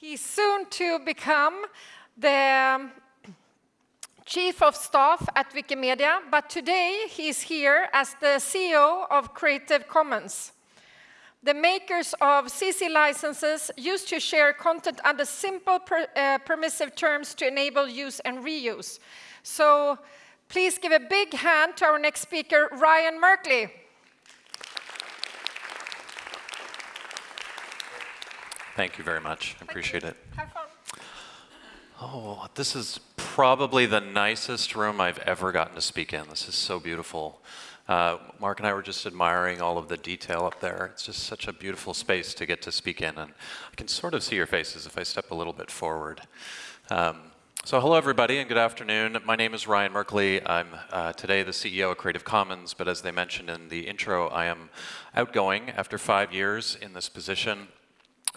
He's soon to become the Chief of Staff at Wikimedia, but today he's here as the CEO of Creative Commons. The makers of CC licenses used to share content under simple per, uh, permissive terms to enable use and reuse. So please give a big hand to our next speaker, Ryan Merkley. Thank you very much. I appreciate it. Have fun. Oh, this is probably the nicest room I've ever gotten to speak in. This is so beautiful. Uh, Mark and I were just admiring all of the detail up there. It's just such a beautiful space to get to speak in, and I can sort of see your faces if I step a little bit forward. Um, so hello everybody and good afternoon. My name is Ryan Merkley. I'm uh, today the CEO of Creative Commons, but as they mentioned in the intro, I am outgoing after five years in this position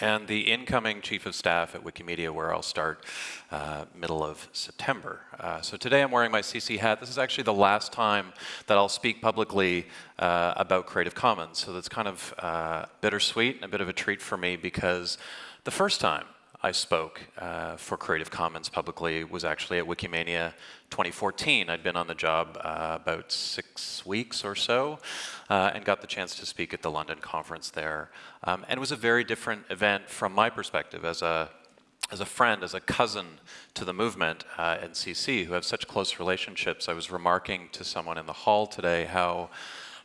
and the incoming chief of staff at Wikimedia, where I'll start uh, middle of September. Uh, so today I'm wearing my CC hat. This is actually the last time that I'll speak publicly uh, about Creative Commons. So that's kind of uh, bittersweet and a bit of a treat for me because the first time I spoke uh, for Creative Commons publicly was actually at Wikimania 2014. I'd been on the job uh, about six weeks or so uh, and got the chance to speak at the London conference there. Um, and it was a very different event from my perspective as a as a friend, as a cousin to the movement uh, at CC, who have such close relationships, I was remarking to someone in the hall today how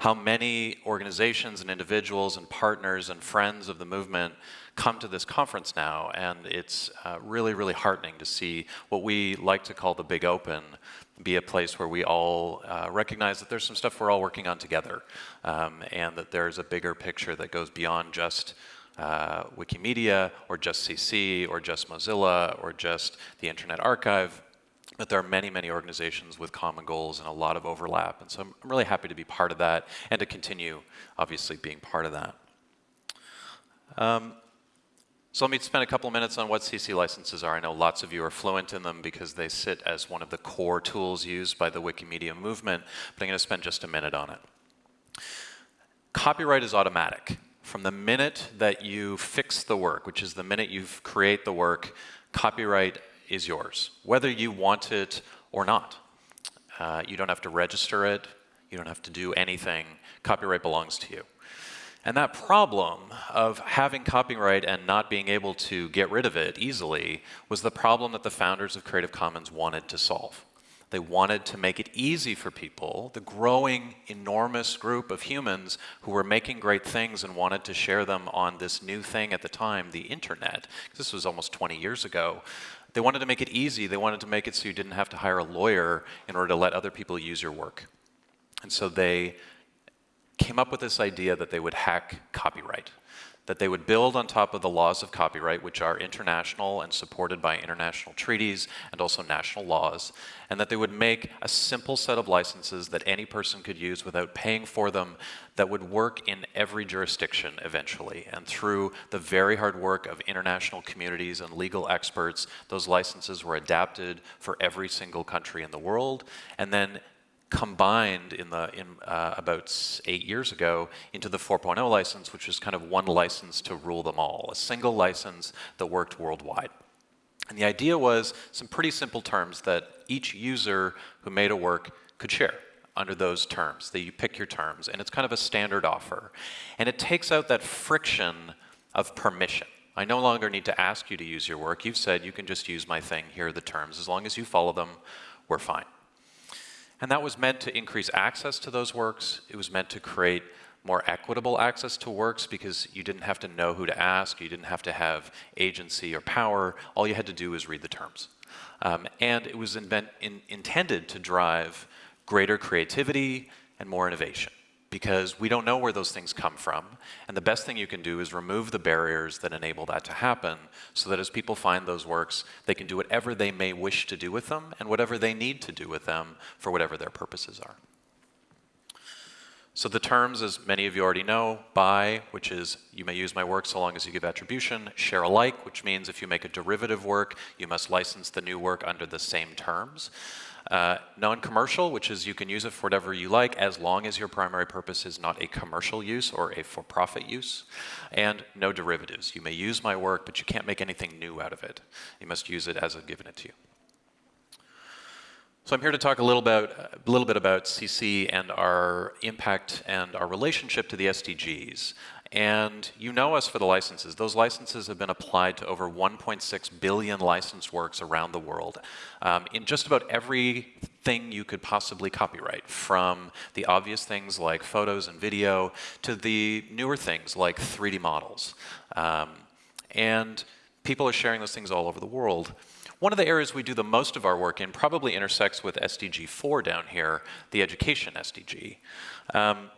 how many organizations and individuals and partners and friends of the movement come to this conference now, and it's uh, really, really heartening to see what we like to call the big open be a place where we all uh, recognize that there's some stuff we're all working on together, um, and that there's a bigger picture that goes beyond just uh, Wikimedia, or just CC, or just Mozilla, or just the Internet Archive, but there are many, many organizations with common goals and a lot of overlap. And so I'm really happy to be part of that and to continue, obviously, being part of that. Um, so let me spend a couple of minutes on what CC licenses are. I know lots of you are fluent in them because they sit as one of the core tools used by the Wikimedia movement, but I'm going to spend just a minute on it. Copyright is automatic. From the minute that you fix the work, which is the minute you create the work, copyright is yours, whether you want it or not. Uh, you don't have to register it. You don't have to do anything. Copyright belongs to you. And that problem of having copyright and not being able to get rid of it easily was the problem that the founders of Creative Commons wanted to solve. They wanted to make it easy for people, the growing enormous group of humans who were making great things and wanted to share them on this new thing at the time, the internet. This was almost 20 years ago. They wanted to make it easy. They wanted to make it so you didn't have to hire a lawyer in order to let other people use your work. And so they came up with this idea that they would hack copyright, that they would build on top of the laws of copyright, which are international and supported by international treaties and also national laws, and that they would make a simple set of licenses that any person could use without paying for them that would work in every jurisdiction eventually. And through the very hard work of international communities and legal experts, those licenses were adapted for every single country in the world. And then combined in the in uh, about eight years ago into the 4.0 license, which was kind of one license to rule them all, a single license that worked worldwide. And the idea was some pretty simple terms that each user who made a work could share under those terms, that you pick your terms, and it's kind of a standard offer. And it takes out that friction of permission. I no longer need to ask you to use your work. You've said you can just use my thing, here are the terms. As long as you follow them, we're fine. And that was meant to increase access to those works. It was meant to create more equitable access to works because you didn't have to know who to ask, you didn't have to have agency or power, all you had to do was read the terms. Um, and it was invent, in, intended to drive greater creativity and more innovation because we don't know where those things come from. And the best thing you can do is remove the barriers that enable that to happen so that as people find those works, they can do whatever they may wish to do with them and whatever they need to do with them for whatever their purposes are. So the terms, as many of you already know, by, which is you may use my work so long as you give attribution, share alike, which means if you make a derivative work, you must license the new work under the same terms. Uh, non-commercial, which is you can use it for whatever you like as long as your primary purpose is not a commercial use or a for-profit use. And no derivatives. You may use my work, but you can't make anything new out of it. You must use it as I've given it to you. So I'm here to talk a little, about, a little bit about CC and our impact and our relationship to the SDGs. And you know us for the licenses. Those licenses have been applied to over 1.6 billion licensed works around the world um, in just about everything you could possibly copyright, from the obvious things like photos and video to the newer things like 3D models. Um, and people are sharing those things all over the world. One of the areas we do the most of our work in probably intersects with SDG 4 down here, the education SDG. Um,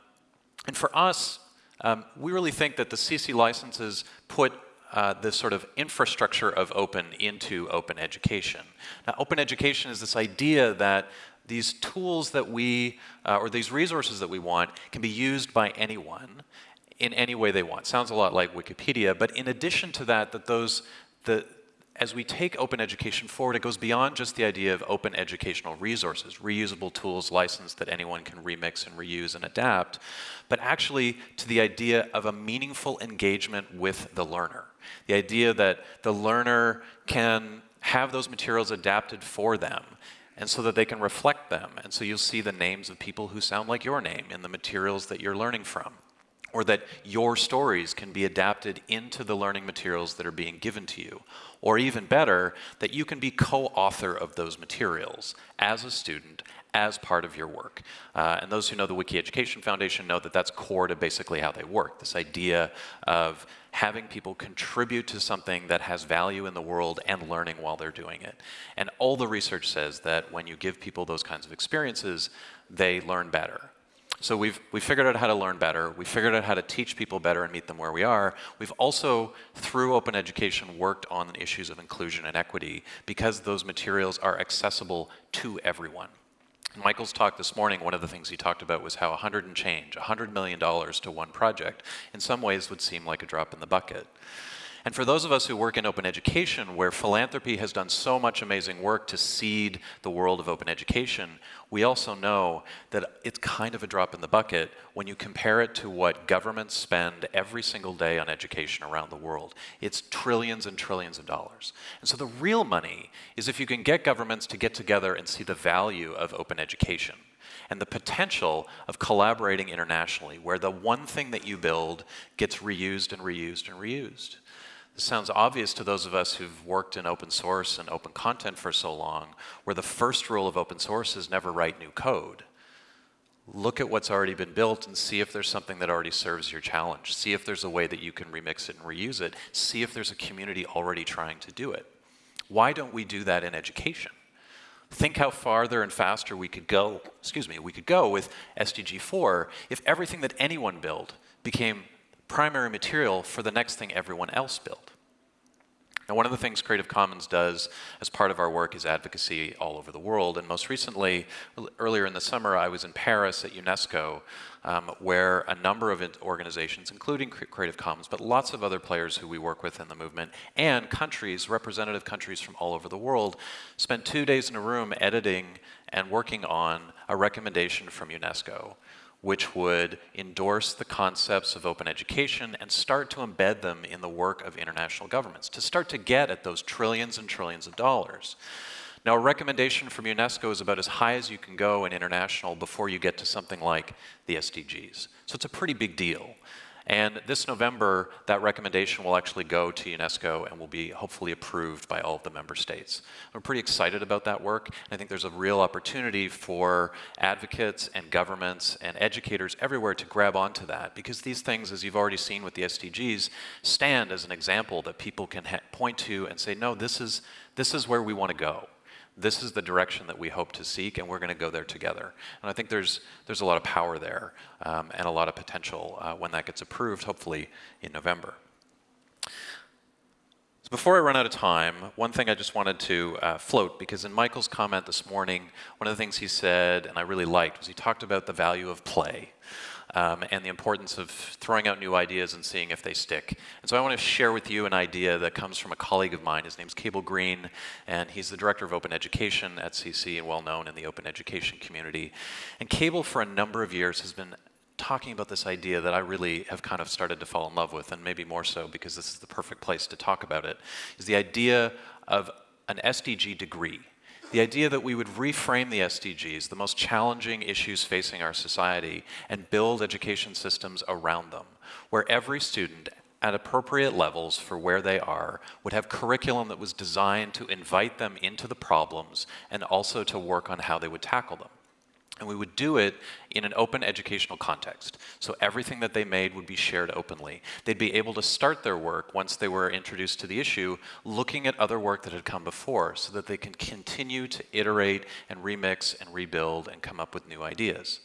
and for us, um, we really think that the CC licenses put uh, this sort of infrastructure of open into open education. Now, open education is this idea that these tools that we, uh, or these resources that we want, can be used by anyone in any way they want. Sounds a lot like Wikipedia, but in addition to that, that those, the, as we take open education forward, it goes beyond just the idea of open educational resources, reusable tools licensed that anyone can remix and reuse and adapt, but actually to the idea of a meaningful engagement with the learner. The idea that the learner can have those materials adapted for them and so that they can reflect them. And so you'll see the names of people who sound like your name in the materials that you're learning from or that your stories can be adapted into the learning materials that are being given to you. Or even better, that you can be co-author of those materials as a student, as part of your work. Uh, and those who know the Wiki Education Foundation know that that's core to basically how they work, this idea of having people contribute to something that has value in the world and learning while they're doing it. And all the research says that when you give people those kinds of experiences, they learn better. So we've, we figured out how to learn better. We figured out how to teach people better and meet them where we are. We've also, through open education, worked on issues of inclusion and equity because those materials are accessible to everyone. In Michael's talk this morning, one of the things he talked about was how 100 and change, $100 million to one project, in some ways would seem like a drop in the bucket. And for those of us who work in open education, where philanthropy has done so much amazing work to seed the world of open education, we also know that it's kind of a drop in the bucket when you compare it to what governments spend every single day on education around the world. It's trillions and trillions of dollars. And so the real money is if you can get governments to get together and see the value of open education and the potential of collaborating internationally, where the one thing that you build gets reused and reused and reused. This sounds obvious to those of us who've worked in open source and open content for so long, where the first rule of open source is never write new code. Look at what's already been built and see if there's something that already serves your challenge. See if there's a way that you can remix it and reuse it. See if there's a community already trying to do it. Why don't we do that in education? Think how farther and faster we could go, excuse me, we could go with SDG 4 if everything that anyone built became primary material for the next thing everyone else built. Now, one of the things Creative Commons does as part of our work is advocacy all over the world. And most recently, earlier in the summer, I was in Paris at UNESCO, um, where a number of organizations, including Creative Commons, but lots of other players who we work with in the movement, and countries, representative countries from all over the world, spent two days in a room editing and working on a recommendation from UNESCO which would endorse the concepts of open education and start to embed them in the work of international governments, to start to get at those trillions and trillions of dollars. Now, a recommendation from UNESCO is about as high as you can go in international before you get to something like the SDGs. So it's a pretty big deal. And this November, that recommendation will actually go to UNESCO and will be hopefully approved by all of the member states. I'm pretty excited about that work. I think there's a real opportunity for advocates and governments and educators everywhere to grab onto that because these things, as you've already seen with the SDGs, stand as an example that people can point to and say, no, this is, this is where we want to go this is the direction that we hope to seek, and we're going to go there together. And I think there's, there's a lot of power there um, and a lot of potential uh, when that gets approved, hopefully in November. So before I run out of time, one thing I just wanted to uh, float, because in Michael's comment this morning, one of the things he said, and I really liked, was he talked about the value of play. Um, and the importance of throwing out new ideas and seeing if they stick. And so I want to share with you an idea that comes from a colleague of mine. His name's Cable Green, and he's the director of open education at CC and well known in the open education community. And Cable, for a number of years, has been talking about this idea that I really have kind of started to fall in love with, and maybe more so because this is the perfect place to talk about it, is the idea of an SDG degree. The idea that we would reframe the SDGs, the most challenging issues facing our society, and build education systems around them, where every student at appropriate levels for where they are would have curriculum that was designed to invite them into the problems and also to work on how they would tackle them. And we would do it in an open educational context. So everything that they made would be shared openly. They'd be able to start their work once they were introduced to the issue, looking at other work that had come before so that they can continue to iterate and remix and rebuild and come up with new ideas.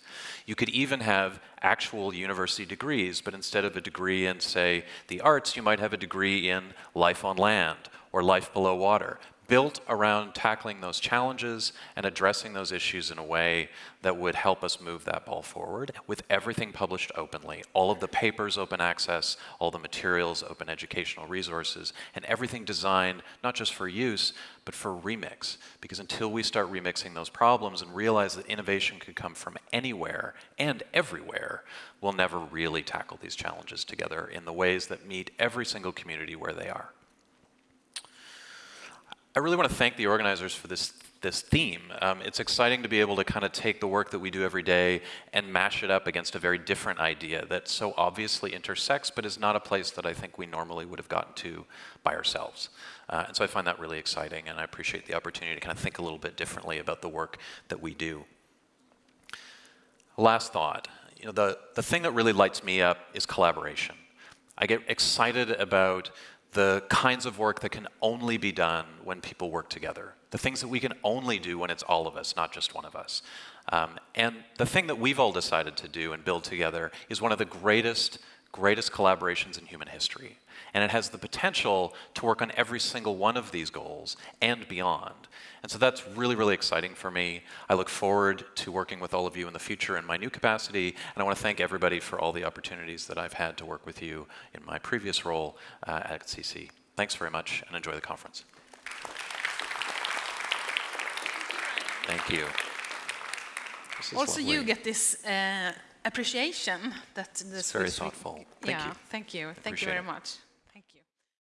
You could even have actual university degrees, but instead of a degree in, say, the arts, you might have a degree in life on land or life below water built around tackling those challenges and addressing those issues in a way that would help us move that ball forward with everything published openly, all of the papers open access, all the materials open educational resources, and everything designed not just for use, but for remix. Because until we start remixing those problems and realize that innovation could come from anywhere and everywhere, we'll never really tackle these challenges together in the ways that meet every single community where they are. I really want to thank the organizers for this this theme. Um, it's exciting to be able to kind of take the work that we do every day and mash it up against a very different idea that so obviously intersects, but is not a place that I think we normally would have gotten to by ourselves. Uh, and so I find that really exciting, and I appreciate the opportunity to kind of think a little bit differently about the work that we do. Last thought, you know, the, the thing that really lights me up is collaboration. I get excited about the kinds of work that can only be done when people work together, the things that we can only do when it's all of us, not just one of us. Um, and the thing that we've all decided to do and build together is one of the greatest, greatest collaborations in human history. And it has the potential to work on every single one of these goals and beyond. And so that's really, really exciting for me. I look forward to working with all of you in the future in my new capacity. And I want to thank everybody for all the opportunities that I've had to work with you in my previous role uh, at CC. Thanks very much and enjoy the conference. Thank you. Also, lovely. you get this uh, appreciation that the it's very thoughtful. Thank yeah, you. thank you. Thank you very much.